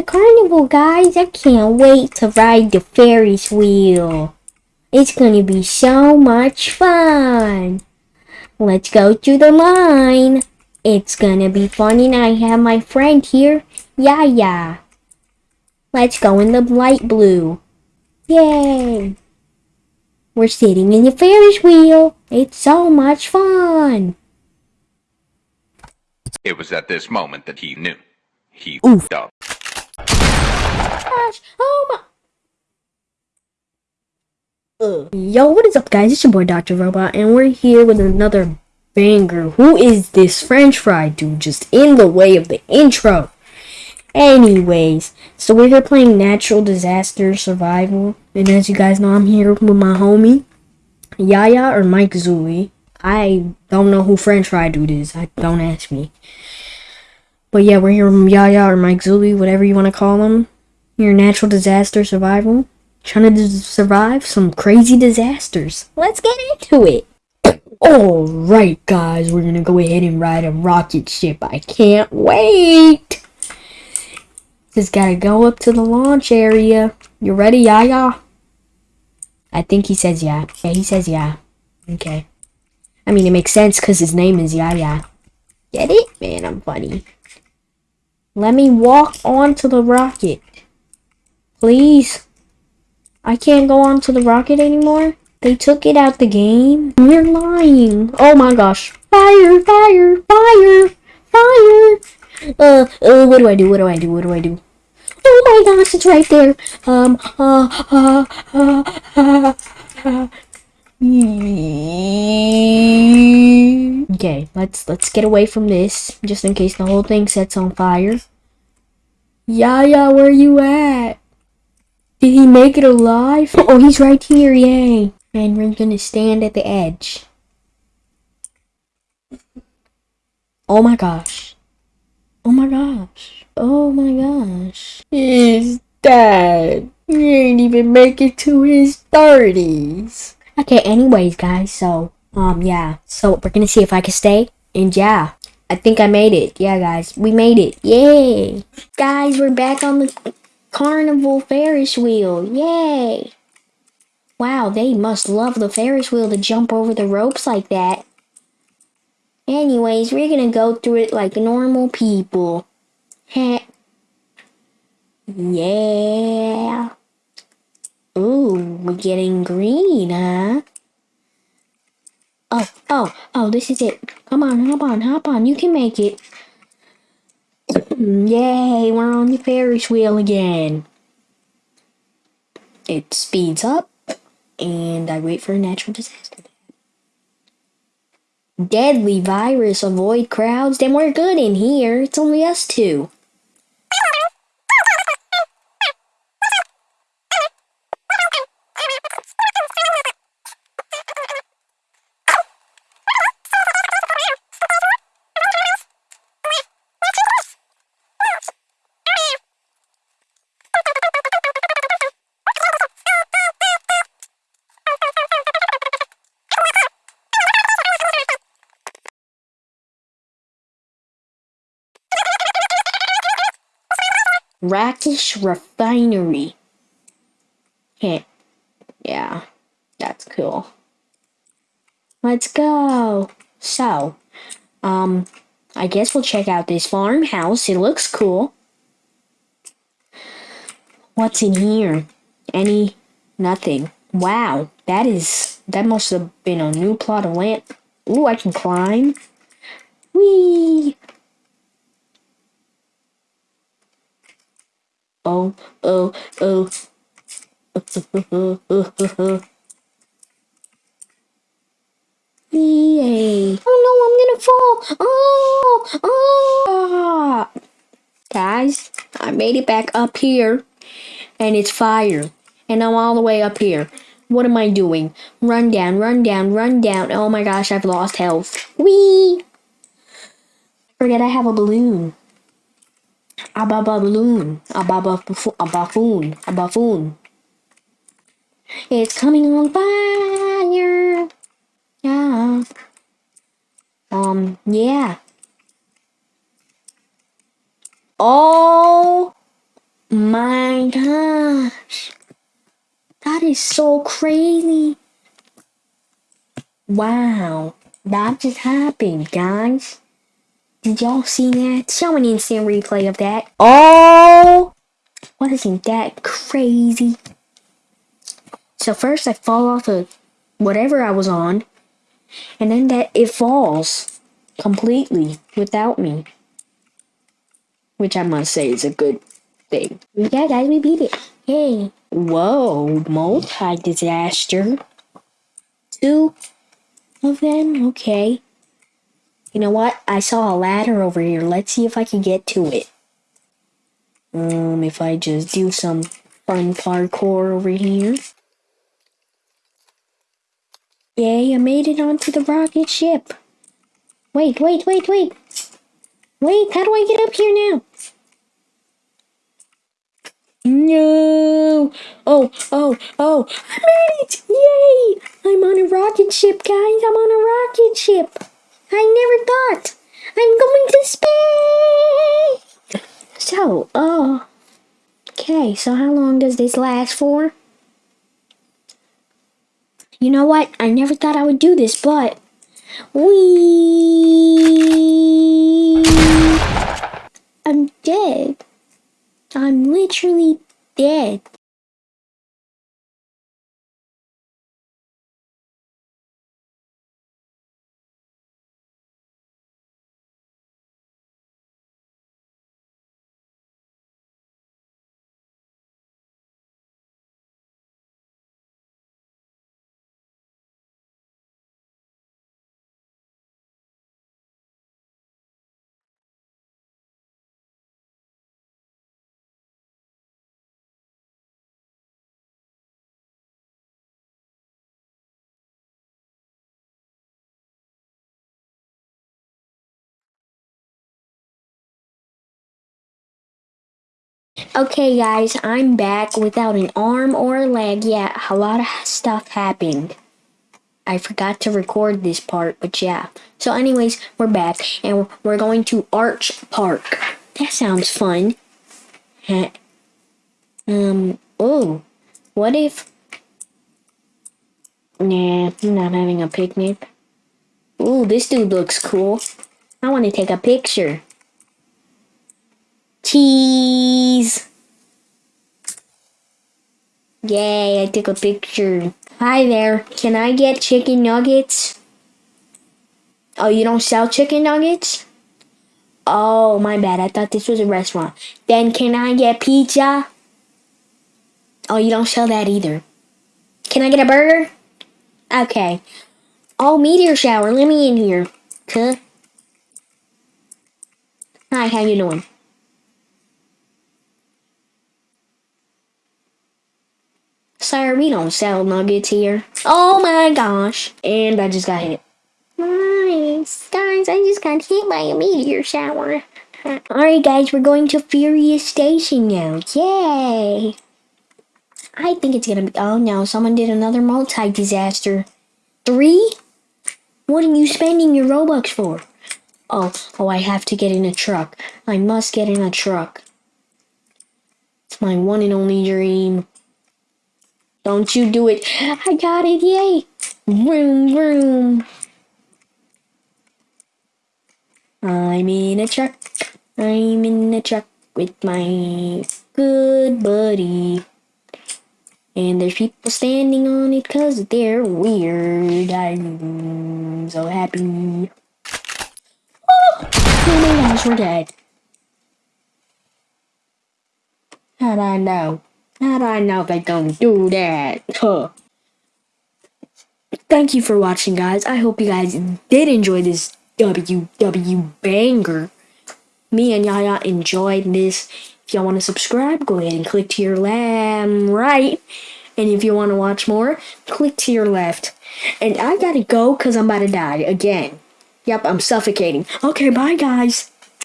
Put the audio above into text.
the carnival, guys. I can't wait to ride the Ferris wheel. It's gonna be so much fun. Let's go to the line. It's gonna be fun and I have my friend here, Yaya. Let's go in the light blue. Yay! We're sitting in the Ferris wheel. It's so much fun. It was at this moment that he knew. He Oof. f***ed up. Gosh, oh my. Ugh. Yo, what is up, guys? It's your boy Dr. Robot, and we're here with another banger. Who is this French fry dude just in the way of the intro? Anyways, so we're here playing Natural Disaster Survival, and as you guys know, I'm here with my homie Yaya or Mike Zuli. I don't know who French fry dude is. I don't ask me. But yeah, we're here with Yaya or Mike Zuli, whatever you want to call him. Your natural disaster survival. Trying to survive some crazy disasters. Let's get into it. Alright, guys, we're gonna go ahead and ride a rocket ship. I can't wait. Just gotta go up to the launch area. You ready, Yaya? I think he says yeah. Yeah, he says yeah. Okay. I mean, it makes sense because his name is Yaya. Get it? Man, I'm funny. Let me walk onto the rocket. Please. I can't go onto the rocket anymore. They took it out the game. You're lying. Oh my gosh. Fire, fire, fire, fire. Uh, uh, what do I do? What do I do? What do I do? Oh my gosh, it's right there. Um, uh, uh, uh, uh, uh. Okay, let's let's get away from this, just in case the whole thing sets on fire. Yaya, where you at? Did he make it alive? Oh, he's right here, yay. And we're gonna stand at the edge. Oh my gosh. Oh my gosh. Oh my gosh. He's dead. He ain't even make it to his 30s. Okay, anyways, guys, so, um, yeah. So, we're gonna see if I can stay. And yeah, I think I made it. Yeah, guys, we made it. Yay! Guys, we're back on the Carnival Ferris wheel. Yay! Wow, they must love the Ferris wheel to jump over the ropes like that. Anyways, we're gonna go through it like normal people. Heh. yeah. Ooh, we're getting green, huh? Oh, oh, oh, this is it. Come on, hop on, hop on. You can make it. Mm, yay, we're on the Ferris wheel again. It speeds up, and I wait for a natural disaster. Deadly virus, avoid crowds, then we're good in here. It's only us two. Rakish Refinery. Okay. Yeah, that's cool. Let's go. So, um, I guess we'll check out this farmhouse. It looks cool. What's in here? Any? Nothing. Wow, that is, that must have been a new plot of land. Ooh, I can climb. Whee! Oh, oh, oh, oh. Yay. Oh no, I'm gonna fall. Oh, oh. Guys, I made it back up here. And it's fire. And I'm all the way up here. What am I doing? Run down, run down, run down. Oh my gosh, I've lost health. Whee! Forget I have a balloon. A ba ba balloon. A ba ba bufo- a buffoon. A buffoon. It's coming on fire. Yeah. Um, yeah. Oh My gosh. That is so crazy. Wow. That just happened, guys. Did y'all see that? Show an instant replay of that. Oh! Wasn't that crazy? So first I fall off of whatever I was on. And then that it falls completely without me. Which I must say is a good thing. Yeah, guys, we beat it. Yay. Whoa, multi disaster. Two of them? Okay. You know what? I saw a ladder over here. Let's see if I can get to it. Um, if I just do some fun parkour over here. Yay, I made it onto the rocket ship. Wait, wait, wait, wait. Wait, how do I get up here now? No! Oh, oh, oh! I made it! Yay! I'm on a rocket ship, guys! I'm on a rocket ship! I never thought! I'm going to space! So, oh. Okay, so how long does this last for? You know what? I never thought I would do this, but. We. I'm dead. I'm literally dead. Okay, guys, I'm back without an arm or a leg. Yeah, a lot of stuff happened. I forgot to record this part, but yeah. So, anyways, we're back and we're going to Arch Park. That sounds fun. um, oh, what if. Nah, not having a picnic. Ooh, this dude looks cool. I want to take a picture. Cheese! Yay, I took a picture. Hi there, can I get chicken nuggets? Oh, you don't sell chicken nuggets? Oh, my bad, I thought this was a restaurant. Then can I get pizza? Oh, you don't sell that either. Can I get a burger? Okay. Oh, meteor shower, let me in here. Huh? Hi, how you doing? We don't sell nuggets here. Oh my gosh. And I just got hit. Nice. Guys, I just got hit by a meteor shower. Alright guys, we're going to Furious Station now. Yay! I think it's gonna be- oh no, someone did another multi-disaster. Three? What are you spending your Robux for? Oh, oh, I have to get in a truck. I must get in a truck. It's my one and only dream. Don't you do it. I got it, yay. Vroom, vroom. I'm in a truck. I'm in a truck with my good buddy. And there's people standing on it cause they're weird. I'm so happy. Oh, oh my gosh, we're dead. How'd I know? How'd I know they don't do that? Huh. Thank you for watching, guys. I hope you guys did enjoy this WW banger. Me and Yaya enjoyed this. If y'all want to subscribe, go ahead and click to your lamb right. And if you want to watch more, click to your left. And I gotta go because I'm about to die again. Yep, I'm suffocating. Okay, bye, guys.